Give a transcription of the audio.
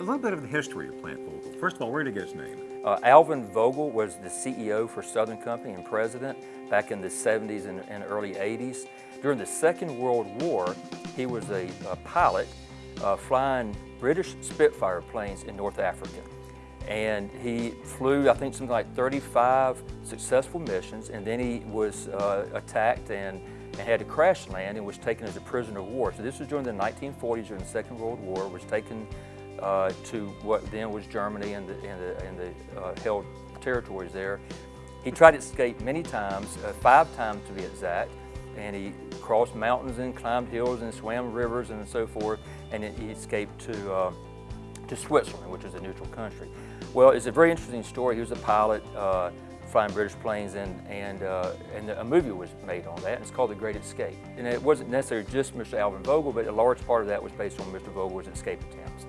a little bit of the history of Plant Vogtle. First of all, where did he get his name? Uh, Alvin Vogtle was the CEO for Southern Company and president back in the 70s and, and early 80s. During the Second World War, he was a, a pilot uh, flying British Spitfire planes in North Africa. And he flew, I think, something like 35 successful missions, and then he was uh, attacked and, and, had to crash land and was taken as a prisoner of war. So this was during the 1940s, during the Second World War, was taken uh, to what then was Germany and the, and the, and the uh, held territories there. He tried to escape many times, uh, five times to be exact, and he crossed mountains and climbed hills and swam rivers and so forth, and he escaped to, uh, to Switzerland, which is a neutral country. Well, it's a very interesting story. He was a pilot uh, flying British planes, and, and, uh, and a movie was made on that, and it's called The Great Escape. And it wasn't necessarily just Mr. Alvin Vogtle, but a large part of that was based on Mr. Vogtle's escape attempts.